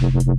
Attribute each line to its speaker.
Speaker 1: you.